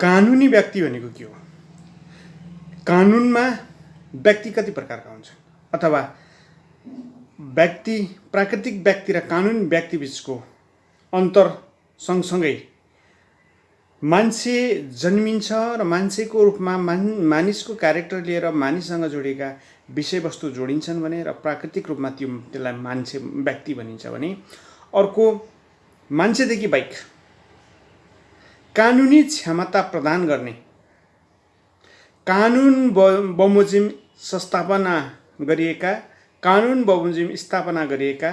कानुनी व्यक्ति भनेको के हो? कानुनमा व्यक्ति कति प्रकारका हुन्छन् अथवा व्यक्ति प्राकृतिक व्यक्ति र कानुनी व्यक्ति बिचको अन्तर सँगसँगै मान्छे जन्मिन्छ र मान्छेको रूपमा मान मानिसको क्यारेक्टर लिएर मानिससँग जोडिएका विषयवस्तु जोडिन्छन् भने र प्राकृतिक रूपमा त्यो त्यसलाई मान्छे व्यक्ति भनिन्छ भने अर्को मान्छेदेखि बाहेक कानुनी क्षमता प्रदान गर्ने। कानुन ब बमोजिम संस्थापना गरिएका कानुन बमोजिम स्थापना गरिएका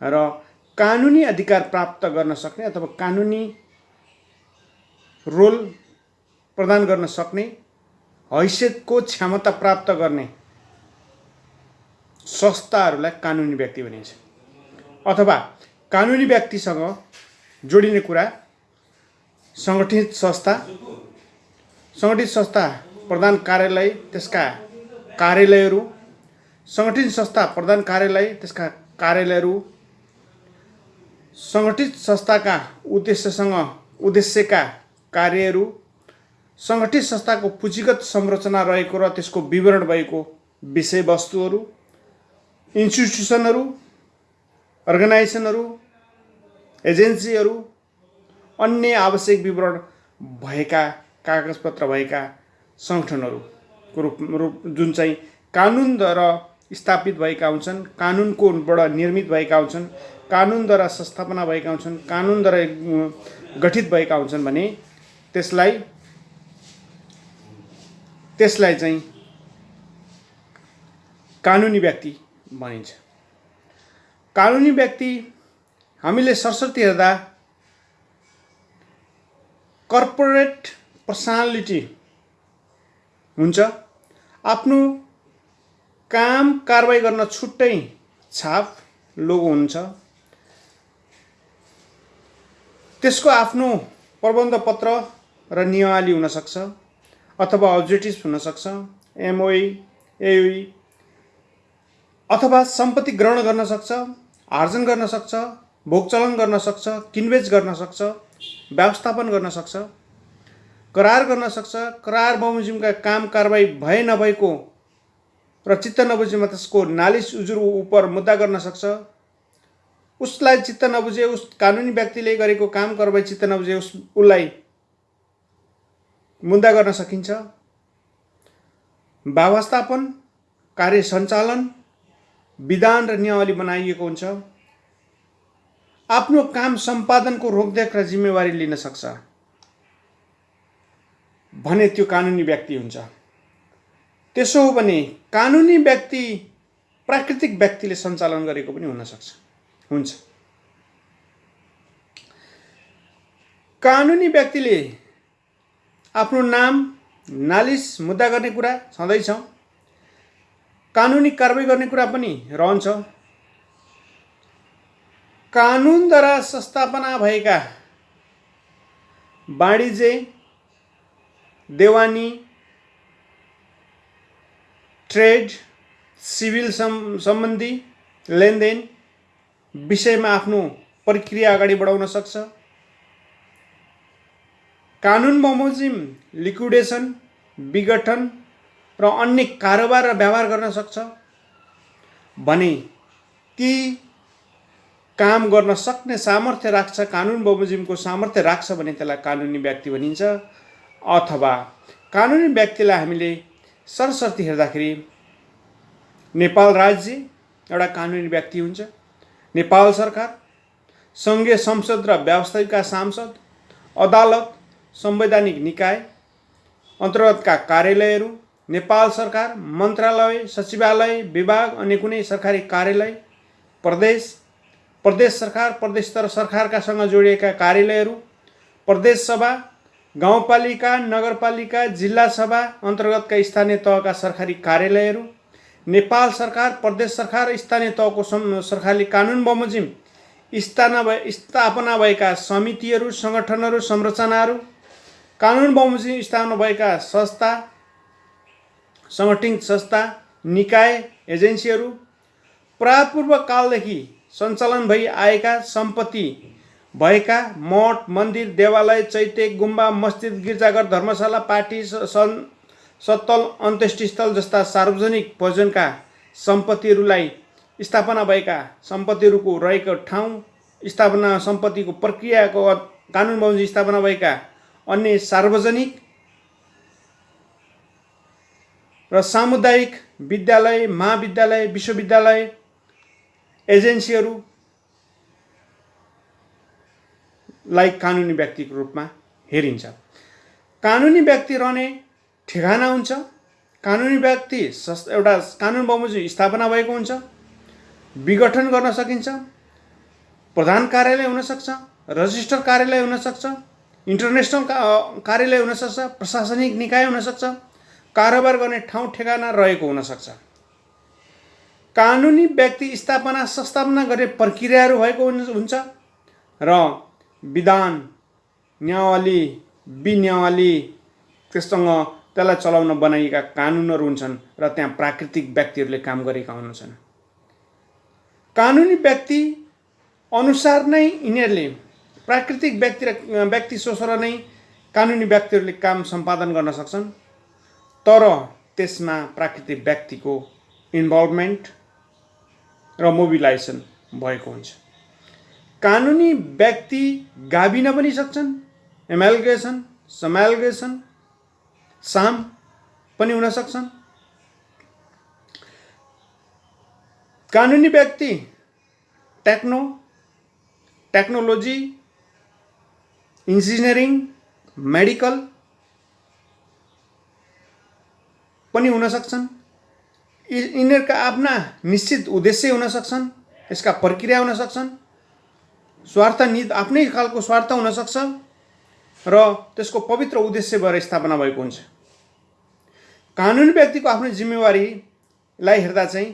र कानुनी अधिकार प्राप्त गर्न सक्ने अथवा कानुनी रोल प्रदान गर्न सक्ने हैसियतको क्षमता प्राप्त गर्ने संस्थाहरूलाई कानुनी व्यक्ति भनिन्छ। अथवा कानुनी व्यक्तिसँग जोडिने कुरा सङ्गठित संस्था। सङ्गठित संस्था प्रधान कार्यालय त्यसका कार्यालयहरू। सङ्गठित संस्था प्रधान कार्यालय त्यसका कार्यालयहरू। सङ्गठित संस्थाका उद्देश्यसँग उद्देश्यका कार्यहरू। सङ्गठित संस्थाको पुँजीगत संरचना रहेको र त्यसको विवरण भएको विषयवस्तुहरू। इन्स्टिट्युसनहरू अर्गनाइजेसनहरू एजेन्सीहरू अन्य आवश्यक विवरण भएका कागजपत्र भएका सङ्गठनहरूको रूप रूप जुन चाहिँ कानुनद्वारा स्थापित भएका हुन्छन् कानुनकोबाट निर्मित भएका हुन्छन् कानुनद्वारा संस्थापना भएका हुन्छन् कानुनद्वारा गठित भएका हुन्छन् भने त्यसलाई त्यसलाई चाहिँ कानुनी व्यक्ति भनिन्छ। कानुनी व्यक्ति हामीले सरस्वती हेर्दा कर्पोरेट पर्सनालिटी हुन्छ। आफ्नो काम कारवाही गर्न छुट्टै छाप लोगो हुन्छ। त्यसको आफ्नो प्रबन्ध पत्र र नियमावली हुनसक्छ अथवा अब्जेक्टिभ हुनसक्छ एमओई एयुई अथवा सम्पत्ति ग्रहण गर्न सक्छ आर्जन गर्न सक्छ भोगचलन गर्न सक्छ किनबेच गर्न सक्छ। व्यवस्थापन गर्न सक्छ करार गर्न सक्छ करार बमोजिमका काम कारवाही भए नभएको र चित्त नबुझेमा त्यसको नालिस उजुर उप मुद्दा गर्न सक्छ। उसलाई चित्त नबुझे उस कानुनी व्यक्तिले गरेको काम कारवाही चित्त नबुझे उस उसलाई मुद्दा गर्न सकिन्छ। व्यवस्थापन कार्य सञ्चालन विधान र नियमावली बनाइएको हुन्छ। आफ्नो काम सम्पादनको रोकदेख र जिम्मेवारी लिन सक्छ भने त्यो कानुनी व्यक्ति हुन्छ। त्यसो हो भने कानुनी व्यक्ति प्राकृतिक व्यक्तिले सञ्चालन गरेको पनि हुनसक्छ हुन्छ। कानुनी व्यक्तिले आफ्नो नाम नालिस मुद्दा गर्ने कुरा छँदैछ। कानुनी कारवाही गर्ने कुरा पनि रहन्छ। कानुनद्वारा संस्थापना भएका वाणिज्य देवानी ट्रेड सिभिल सम् सम्बन्धी लेनदेन विषयमा आफ्नो प्रक्रिया अगाडि बढाउन सक्छ। कानुन बमोजिम लिक्विडेसन विघटन र अन्य कारोबार र व्यवहार गर्न सक्छ भने ती काम गर्न सक्ने सामर्थ्य राख्छ कानुन बमोजिमको सामर्थ्य राख्छ भने त्यसलाई कानुनी व्यक्ति भनिन्छ। अथवा कानुनी व्यक्तिलाई हामीले सरस्वती हेर्दाखेरि नेपाल राज्य एउटा कानुनी व्यक्ति हुन्छ। नेपाल सरकार सङ्घीय संसद र व्यवस्थापिका सांसद अदालत संवैधानिक निकाय अन्तर्गतका कार्यालयहरू नेपाल सरकार मन्त्रालय सचिवालय विभाग अनि कुनै सरकारी कार्यालय प्रदेश प्रदेश सरकार प्रदेश तर सरकारकासँग जोडिएका कार्यालयहरू प्रदेश सभा गाउँपालिका नगरपालिका जिल्ला सभा अन्तर्गतका स्थानीय तहका सरकारी कार्यालयहरू नेपाल सरकार प्रदेश सरकार स्थानीय तहको सरकारले कानुन बमोजिम स्थाना भए स्थापना भएका समितिहरू सङ्गठनहरू संरचनाहरू कानुन बमोजिम स्थापना भएका संस्था सङ्गठित संस्था निकाय एजेन्सीहरू प्रापूर्व कालदेखि सञ्चालन भई आएका सम्पत्ति भएका मठ मन्दिर देवालय चैत्य गुम्बा मस्जिद गिर्जाघर धर्मशाला पार्टी सन सत्तल अन्त्येष्टिस्थल जस्ता सार्वजनिक भोजनका सम्पत्तिहरूलाई स्थापना भएका सम्पत्तिहरूको रहेको ठाउँ स्थापना सम्पत्तिको प्रक्रियाको कानुन बमोजिम स्थापना भएका अन्य सार्वजनिक र सामुदायिक विद्यालय महाविद्यालय विश्वविद्यालय एजेन्सीहरू लाई कानुनी व्यक्तिको रूपमा हेरिन्छ। कानुनी व्यक्ति रहने ठेगाना हुन्छ। कानुनी व्यक्ति एउटा कानुन बमोजिम स्थापना भएको हुन्छ। विघटन गर्न सकिन्छ। प्रधान कार्यालय हुनसक्छ। रजिस्टर कार्यालय हुनसक्छ। इन्टरनेसनल का कार्यालय हुनसक्छ। प्रशासनिक निकाय हुनसक्छ। कारोबार गर्ने ठाउँ ठेगाना रहेको हुनसक्छ। कानुनी व्यक्ति स्थापना संस्थापना गर्ने प्रक्रियाहरू भएको हुन- हुन्छ। र विधान न्यायावली विन्यावली त्यससँग त्यसलाई चलाउन बनाइएका कानुनहरू हुन्छन् र त्यहाँ प्राकृतिक व्यक्तिहरूले काम गरेका हुन्छन्। कानुनी व्यक्ति अनुसार नै यिनीहरूले प्राकृतिक व्यक्ति र व्यक्ति सोचेर नै कानुनी व्यक्तिहरूले काम सम्पादन गर्न सक्छन्। तर त्यसमा प्राकृतिक व्यक्तिको इन्भल्भमेन्ट र मोबिलाइजेसन भएको हुन्छ। कानुनी व्यक्ति गाभिन पनि सक्छन् एमालगेसन समालगेसन साम पनि हुन सक्छन्। कानुनी व्यक्ति टेक्नो टेक्नोलोजी इन्जिनियरिङ मेडिकल पनि हुन सक्छन्। यिनीहरूका आफ्ना निश्चित उद्देश्य हुन सक्छन् यसका प्रक्रिया हुन सक्छन् स्वार्थ नि आफ्नै खालको स्वार्थ हुनसक्छ र त्यसको पवित्र उद्देश्य भएर स्थापना भएको हुन्छ। कानुनी व्यक्तिको आफ्नो जिम्मेवारीलाई हेर्दा चाहिँ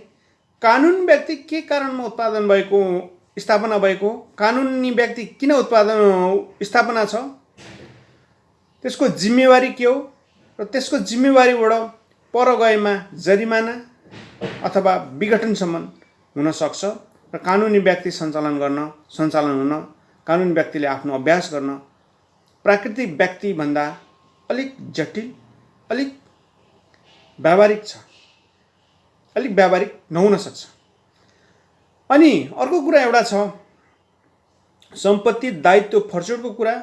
कानुन व्यक्ति के कारणमा उत्पादन भएको स्थापना भएको कानुनी व्यक्ति किन उत्पादन स्थापना छ त्यसको जिम्मेवारी के हो र त्यसको जिम्मेवारीबाट पर गएमा जरिमाना अथवा विघटनसम्म हुनसक्छ र कानुनी व्यक्ति सञ्चालन गर्न सञ्चालन हुन कानुनी व्यक्तिले आफ्नो अभ्यास गर्न प्राकृतिक व्यक्तिभन्दा अलिक जटिल अलिक व्यावहारिक छ अलिक व्यावहारिक नहुन सक्छ अनि अर्को कुरा एउटा छ सम्पत्ति दायित्व फर्चुटको कुरा।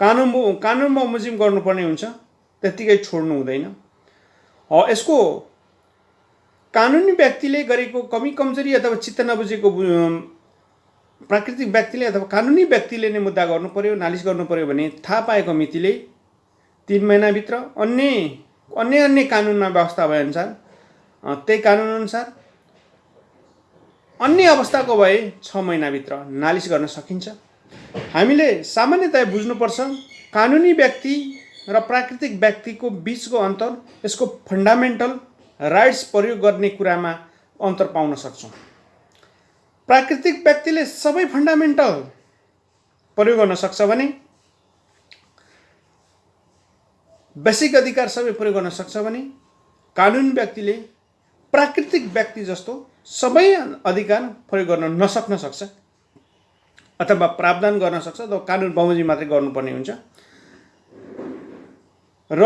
कानुन कानुन बमोजिम गर्नुपर्ने हुन्छ त्यत्तिकै छोड्नु हुँदैन। यसको कानुनी व्यक्तिले गरेको कमी कमजोरी अथवा चित्त नबुझेको प्राकृतिक व्यक्तिले अथवा कानुनी व्यक्तिले नै मुद्दा गर्नु पर्यो नालिस गर्नु पर्यो भने थाहा पाएको मितिले तिन महिनाभित्र अन्य अन्य अन्य कानुनमा व्यवस्था भएअनुसार त्यही कानुनअनुसार अन्य अवस्थाको भए छ महिनाभित्र नालिस गर्न सकिन्छ। हामीले सामान्यतया बुझ्नुपर्छ कानुनी व्यक्ति र प्राकृतिक व्यक्तिको बिचको अन्तर यसको फन्डामेन्टल राइट्स प्रयोग गर्ने कुरामा अन्तर पाउन सक्छौँ। प्राकृतिक व्यक्तिले सबै फन्डामेन्टल प्रयोग गर्न सक्छ भने बेसिक अधिकार सबै प्रयोग गर्न सक्छ भने कानुनी व्यक्तिले प्राकृतिक व्यक्ति जस्तो सबै अधिकार प्रयोग गर्न नसक्न सक्छ अथवा प्रावधान गर्न सक्छ अथवा कानुन बमोजिम मात्रै गर्नुपर्ने हुन्छ। र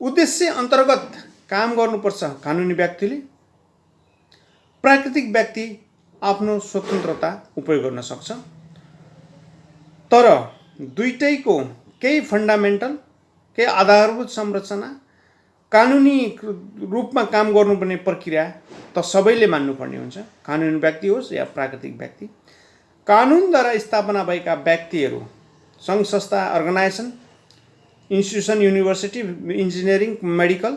उद्देश्य अन्तर्गत काम गर्नुपर्छ कानुनी व्यक्तिले। प्राकृतिक व्यक्ति आफ्नो स्वतन्त्रता उपयोग गर्न सक्छ। तर दुइटैको केही फन्डामेन्टल केही आधारभूत संरचना कानुनी रूपमा काम गर्नुपर्ने प्रक्रिया त सबैले मान्नुपर्ने हुन्छ। कानुनी व्यक्ति होस् या प्राकृतिक व्यक्ति। कानुनद्वारा स्थापना भएका व्यक्तिहरू सङ्घ संस्था organisation institution university engineering medical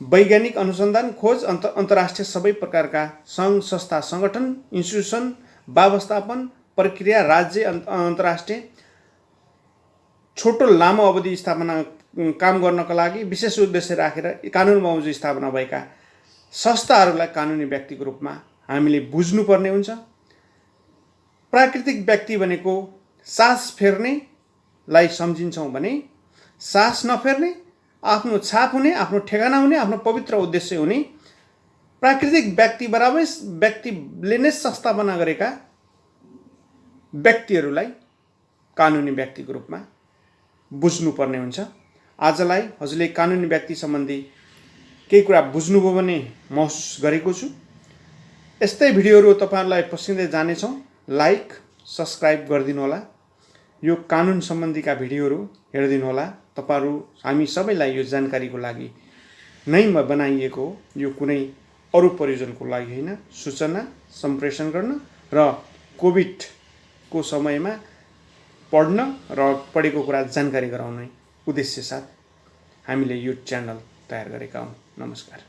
वैज्ञानिक अनुसन्धान खोज अन्त अन्तर्राष्ट्रिय सबै प्रकारका सङ्घ संस्था सङ्गठन इन्स्टिट्युसन व्यवस्थापन प्रक्रिया राज्य अन्त अन्तर्राष्ट्रिय छोटो लामो अवधि स्थापना काम गर्नका लागि विशेष उद्देश्य राखेर कानुन बमोजिम स्थापना भएका संस्थाहरूलाई कानुनी व्यक्तिको रूपमा हामीले बुझ्नुपर्ने हुन्छ। प्राकृतिक व्यक्ति भनेको सास फेर्नेलाई सम्झिन्छौँ भने सास नफेर्ने आफ्नो छाप हुने आफ्नो ठेगाना हुने आफ्नो पवित्र उद्देश्य हुने प्राकृतिक व्यक्ति बराबर व्यक्तिले नै संस्थापना गरेका व्यक्तिहरूलाई कानुनी व्यक्तिको रूपमा बुझ्नुपर्ने हुन्छ। आजलाई हजुरले कानुनी व्यक्ति सम्बन्धी केही कुरा बुझ्नुभयो भने महसुस गरेको छु। यस्तै भिडियोहरू तपाईँहरूलाई पसिँदै जानेछौँ। लाइक सब्सक्राइब गरिदिनु होला। यो कानुन सम्बन्धीका भिडियोहरू हेरिदिनु होला। तपाईँहरू हामी सबैलाई यो जानकारीको लागि नै बनाइएको हो यो कुनै अरू प्रयोजनको लागि होइन सूचना सम्प्रेषण गर्न र कोभिडको समयमा पढ्न र पढेको कुरा जानकारी गराउने उद्देश्य साथ हामीले यो च्यानल तयार गरेका हौँ। नमस्कार।